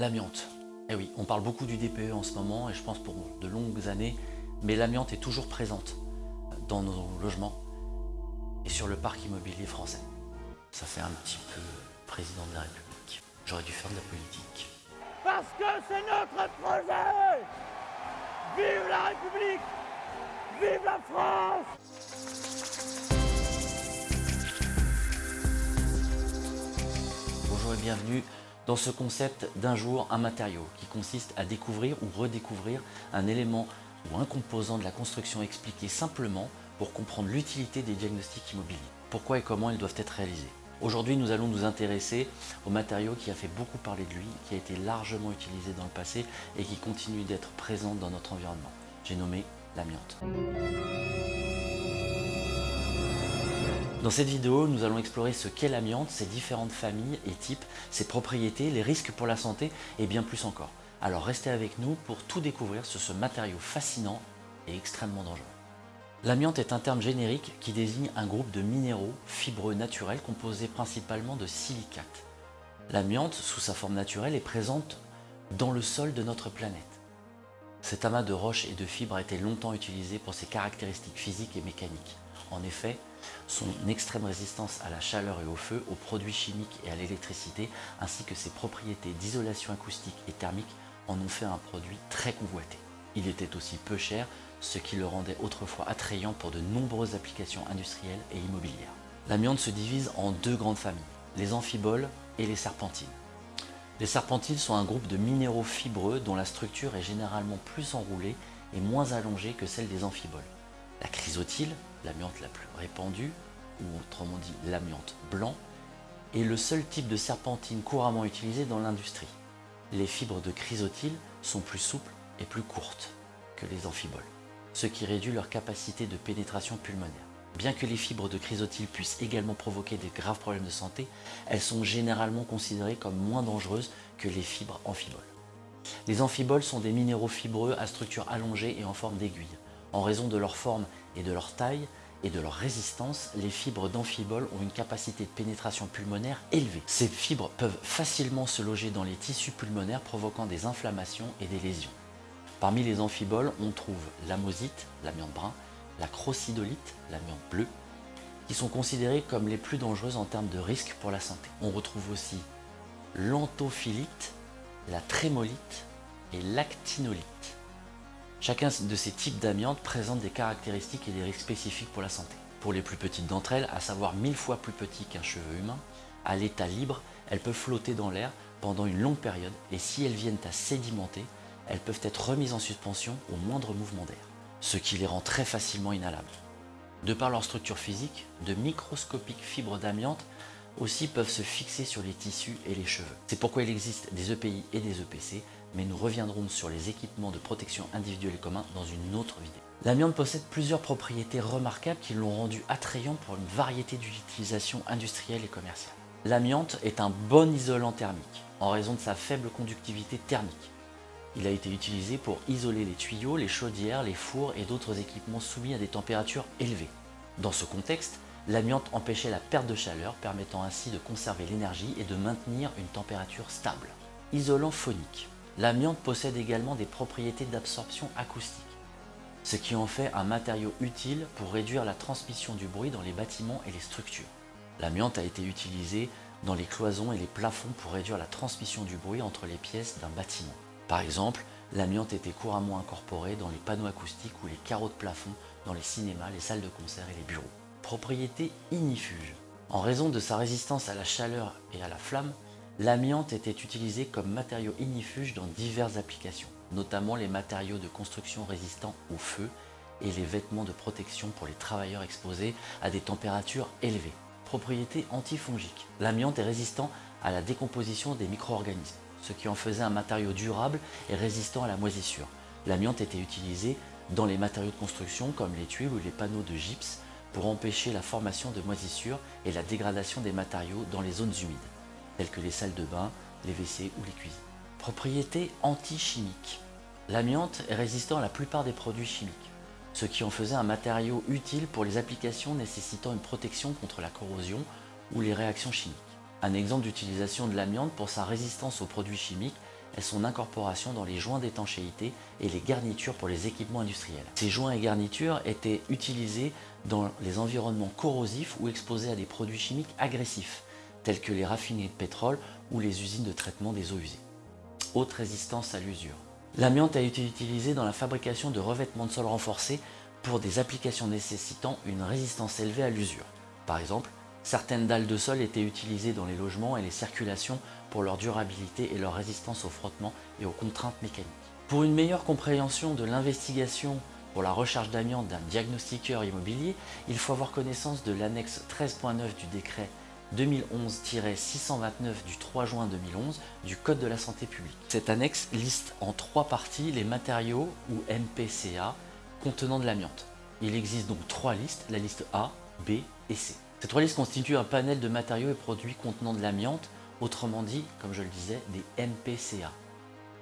L'amiante. Eh oui, on parle beaucoup du DPE en ce moment et je pense pour de longues années, mais l'amiante est toujours présente dans nos logements et sur le parc immobilier français. Ça fait un petit peu président de la République. J'aurais dû faire de la politique. Parce que c'est notre projet Vive la République Vive la France Bonjour et bienvenue dans ce concept d'un jour un matériau qui consiste à découvrir ou redécouvrir un élément ou un composant de la construction expliqué simplement pour comprendre l'utilité des diagnostics immobiliers. Pourquoi et comment ils doivent être réalisés. Aujourd'hui, nous allons nous intéresser au matériau qui a fait beaucoup parler de lui, qui a été largement utilisé dans le passé et qui continue d'être présent dans notre environnement. J'ai nommé l'amiante. Dans cette vidéo, nous allons explorer ce qu'est l'amiante, ses différentes familles et types, ses propriétés, les risques pour la santé et bien plus encore. Alors restez avec nous pour tout découvrir sur ce matériau fascinant et extrêmement dangereux. L'amiante est un terme générique qui désigne un groupe de minéraux fibreux naturels composés principalement de silicates. L'amiante, sous sa forme naturelle, est présente dans le sol de notre planète. Cet amas de roches et de fibres a été longtemps utilisé pour ses caractéristiques physiques et mécaniques. En effet, son extrême résistance à la chaleur et au feu, aux produits chimiques et à l'électricité, ainsi que ses propriétés d'isolation acoustique et thermique en ont fait un produit très convoité. Il était aussi peu cher, ce qui le rendait autrefois attrayant pour de nombreuses applications industrielles et immobilières. L'amiante se divise en deux grandes familles, les amphiboles et les serpentines. Les serpentines sont un groupe de minéraux fibreux dont la structure est généralement plus enroulée et moins allongée que celle des amphiboles. La chrysotile, l'amiante la plus répandue, ou autrement dit l'amiante blanc, est le seul type de serpentine couramment utilisé dans l'industrie. Les fibres de chrysotile sont plus souples et plus courtes que les amphiboles, ce qui réduit leur capacité de pénétration pulmonaire. Bien que les fibres de chrysotile puissent également provoquer des graves problèmes de santé, elles sont généralement considérées comme moins dangereuses que les fibres amphiboles. Les amphiboles sont des minéraux fibreux à structure allongée et en forme d'aiguille. En raison de leur forme et de leur taille et de leur résistance, les fibres d'amphibole ont une capacité de pénétration pulmonaire élevée. Ces fibres peuvent facilement se loger dans les tissus pulmonaires provoquant des inflammations et des lésions. Parmi les amphiboles, on trouve l'amosite, l'amiante brun, la crocidolite, l'amiante bleue, qui sont considérées comme les plus dangereuses en termes de risque pour la santé. On retrouve aussi l'anthophilite, la trémolite et l'actinolite. Chacun de ces types d'amiante présente des caractéristiques et des risques spécifiques pour la santé. Pour les plus petites d'entre elles, à savoir mille fois plus petites qu'un cheveu humain, à l'état libre, elles peuvent flotter dans l'air pendant une longue période et si elles viennent à sédimenter, elles peuvent être remises en suspension au moindre mouvement d'air, ce qui les rend très facilement inhalables. De par leur structure physique, de microscopiques fibres d'amiante aussi peuvent se fixer sur les tissus et les cheveux. C'est pourquoi il existe des EPI et des EPC, mais nous reviendrons sur les équipements de protection individuelle et communs dans une autre vidéo. L'amiante possède plusieurs propriétés remarquables qui l'ont rendu attrayant pour une variété d'utilisations industrielles et commerciales. L'amiante est un bon isolant thermique, en raison de sa faible conductivité thermique. Il a été utilisé pour isoler les tuyaux, les chaudières, les fours et d'autres équipements soumis à des températures élevées. Dans ce contexte, l'amiante empêchait la perte de chaleur, permettant ainsi de conserver l'énergie et de maintenir une température stable. Isolant phonique. L'amiante possède également des propriétés d'absorption acoustique, ce qui en fait un matériau utile pour réduire la transmission du bruit dans les bâtiments et les structures. L'amiante a été utilisé dans les cloisons et les plafonds pour réduire la transmission du bruit entre les pièces d'un bâtiment. Par exemple, l'amiante était couramment incorporée dans les panneaux acoustiques ou les carreaux de plafond dans les cinémas, les salles de concert et les bureaux. Propriété ignifuge. En raison de sa résistance à la chaleur et à la flamme, l'amiante était utilisée comme matériau ignifuge dans diverses applications, notamment les matériaux de construction résistants au feu et les vêtements de protection pour les travailleurs exposés à des températures élevées. Propriété antifongique. L'amiante est résistant à la décomposition des micro-organismes ce qui en faisait un matériau durable et résistant à la moisissure. L'amiante était utilisé dans les matériaux de construction comme les tuiles ou les panneaux de gypse pour empêcher la formation de moisissures et la dégradation des matériaux dans les zones humides, telles que les salles de bain, les WC ou les cuisines. Propriété anti-chimique. L'amiante est résistant à la plupart des produits chimiques, ce qui en faisait un matériau utile pour les applications nécessitant une protection contre la corrosion ou les réactions chimiques. Un exemple d'utilisation de l'amiante pour sa résistance aux produits chimiques est son incorporation dans les joints d'étanchéité et les garnitures pour les équipements industriels. Ces joints et garnitures étaient utilisés dans les environnements corrosifs ou exposés à des produits chimiques agressifs, tels que les raffineries de pétrole ou les usines de traitement des eaux usées. Haute résistance à l'usure. L'amiante a été utilisé dans la fabrication de revêtements de sol renforcés pour des applications nécessitant une résistance élevée à l'usure. Par exemple, certaines dalles de sol étaient utilisées dans les logements et les circulations pour leur durabilité et leur résistance au frottement et aux contraintes mécaniques. Pour une meilleure compréhension de l'investigation pour la recherche d'amiante d'un diagnostiqueur immobilier, il faut avoir connaissance de l'annexe 13.9 du décret 2011-629 du 3 juin 2011 du Code de la santé publique. Cette annexe liste en trois parties les matériaux ou MPCA contenant de l'amiante. Il existe donc trois listes, la liste A, B et C. Ces trois listes constituent un panel de matériaux et produits contenant de l'amiante, autrement dit, comme je le disais, des MPCA.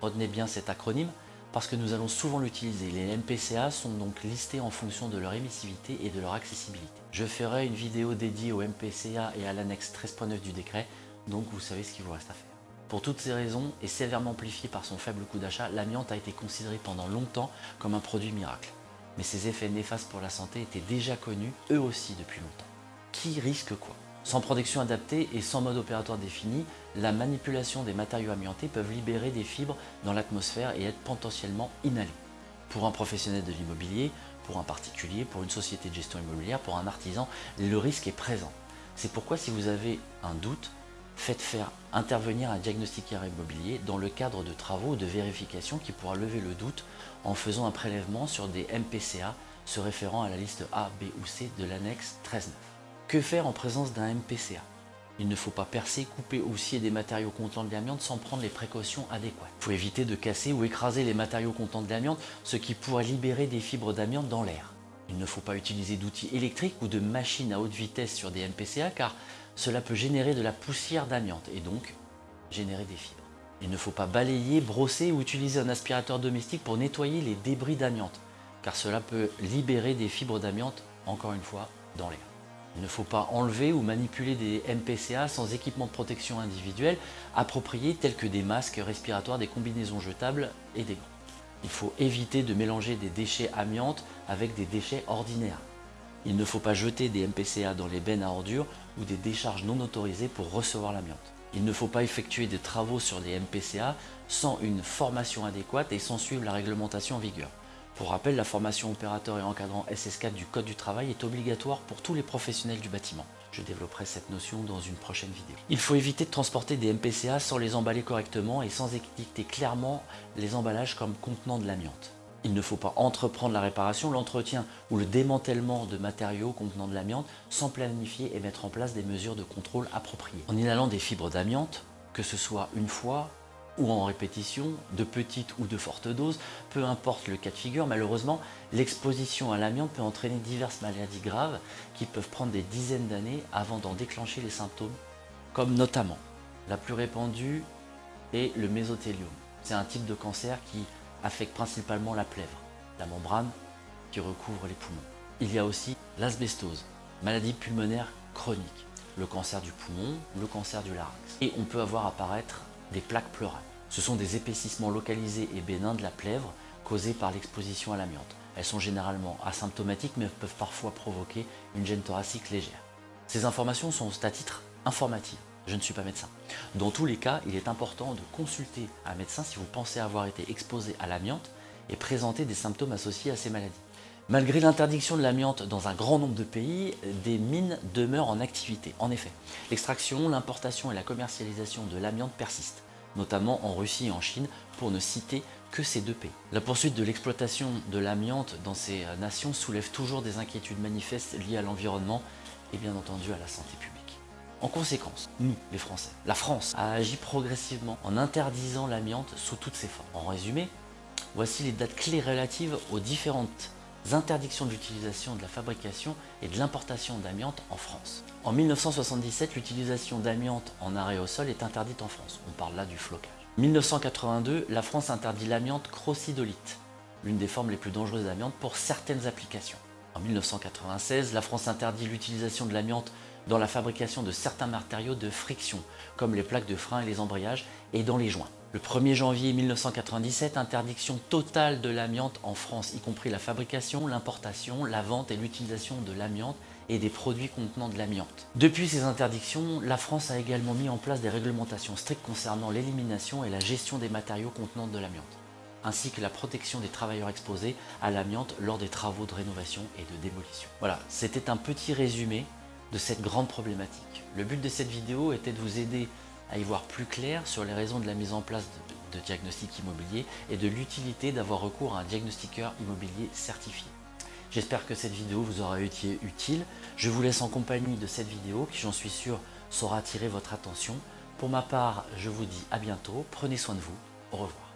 Retenez bien cet acronyme parce que nous allons souvent l'utiliser. Les MPCA sont donc listés en fonction de leur émissivité et de leur accessibilité. Je ferai une vidéo dédiée aux MPCA et à l'annexe 13.9 du décret, donc vous savez ce qu'il vous reste à faire. Pour toutes ces raisons, et sévèrement amplifié par son faible coût d'achat, l'amiante a été considéré pendant longtemps comme un produit miracle. Mais ses effets néfastes pour la santé étaient déjà connus, eux aussi, depuis longtemps. Qui risque quoi? Sans protection adaptée et sans mode opératoire défini, la manipulation des matériaux amiantés peuvent libérer des fibres dans l'atmosphère et être potentiellement inhalées. Pour un professionnel de l'immobilier, pour un particulier, pour une société de gestion immobilière, pour un artisan, le risque est présent. C'est pourquoi si vous avez un doute, faites faire intervenir un diagnostiqueur immobilier dans le cadre de travaux ou de vérification qui pourra lever le doute en faisant un prélèvement sur des MPCA se référant à la liste A, B ou C de l'annexe 13.9. Que faire en présence d'un MPCA Il ne faut pas percer, couper ou scier des matériaux contenant de l'amiante sans prendre les précautions adéquates. Il faut éviter de casser ou écraser les matériaux contenant de l'amiante, ce qui pourrait libérer des fibres d'amiante dans l'air. Il ne faut pas utiliser d'outils électriques ou de machines à haute vitesse sur des MPCA car cela peut générer de la poussière d'amiante et donc générer des fibres. Il ne faut pas balayer, brosser ou utiliser un aspirateur domestique pour nettoyer les débris d'amiante car cela peut libérer des fibres d'amiante, encore une fois, dans l'air. Il ne faut pas enlever ou manipuler des MPCA sans équipement de protection individuel approprié tels que des masques respiratoires, des combinaisons jetables et des gants. Il faut éviter de mélanger des déchets amiantes avec des déchets ordinaires. Il ne faut pas jeter des MPCA dans les bennes à ordures ou des décharges non autorisées pour recevoir l'amiante. Il ne faut pas effectuer des travaux sur des MPCA sans une formation adéquate et sans suivre la réglementation en vigueur. Pour rappel, la formation opérateur et encadrant SS4 du Code du travail est obligatoire pour tous les professionnels du bâtiment. Je développerai cette notion dans une prochaine vidéo. Il faut éviter de transporter des MPCA sans les emballer correctement et sans étiqueter clairement les emballages comme contenant de l'amiante. Il ne faut pas entreprendre la réparation, l'entretien ou le démantèlement de matériaux contenant de l'amiante sans planifier et mettre en place des mesures de contrôle appropriées. En inhalant des fibres d'amiante, que ce soit une fois, ou en répétition, de petites ou de fortes doses, peu importe le cas de figure, malheureusement, l'exposition à l'amiante peut entraîner diverses maladies graves qui peuvent prendre des dizaines d'années avant d'en déclencher les symptômes, comme notamment la plus répandue est le mésothéliome. C'est un type de cancer qui affecte principalement la plèvre, la membrane qui recouvre les poumons. Il y a aussi l'asbestose, maladie pulmonaire chronique, le cancer du poumon, le cancer du larynx. Et on peut avoir apparaître des plaques pleurales. Ce sont des épaississements localisés et bénins de la plèvre causés par l'exposition à l'amiante. Elles sont généralement asymptomatiques mais peuvent parfois provoquer une gêne thoracique légère. Ces informations sont à titre informatif. Je ne suis pas médecin. Dans tous les cas, il est important de consulter un médecin si vous pensez avoir été exposé à l'amiante et présenter des symptômes associés à ces maladies. Malgré l'interdiction de l'amiante dans un grand nombre de pays, des mines demeurent en activité. En effet, l'extraction, l'importation et la commercialisation de l'amiante persistent, notamment en Russie et en Chine, pour ne citer que ces deux pays. La poursuite de l'exploitation de l'amiante dans ces nations soulève toujours des inquiétudes manifestes liées à l'environnement et bien entendu à la santé publique. En conséquence, nous, les Français, la France a agi progressivement en interdisant l'amiante sous toutes ses formes. En résumé, voici les dates clés relatives aux différentes interdictions d'utilisation de la fabrication et de l'importation d'amiante en France. En 1977, l'utilisation d'amiante en arrêt au sol est interdite en France. On parle là du flocage. 1982, la France interdit l'amiante crocidolite, l'une des formes les plus dangereuses d'amiante pour certaines applications. En 1996, la France interdit l'utilisation de l'amiante dans la fabrication de certains matériaux de friction, comme les plaques de frein et les embrayages, et dans les joints. Le 1er janvier 1997, interdiction totale de l'amiante en France, y compris la fabrication, l'importation, la vente et l'utilisation de l'amiante et des produits contenant de l'amiante. Depuis ces interdictions, la France a également mis en place des réglementations strictes concernant l'élimination et la gestion des matériaux contenant de l'amiante, ainsi que la protection des travailleurs exposés à l'amiante lors des travaux de rénovation et de démolition. Voilà, c'était un petit résumé de cette grande problématique. Le but de cette vidéo était de vous aider à y voir plus clair sur les raisons de la mise en place de, de diagnostic immobilier et de l'utilité d'avoir recours à un diagnostiqueur immobilier certifié. J'espère que cette vidéo vous aura été utile. Je vous laisse en compagnie de cette vidéo qui, j'en suis sûr, saura attirer votre attention. Pour ma part, je vous dis à bientôt. Prenez soin de vous. Au revoir.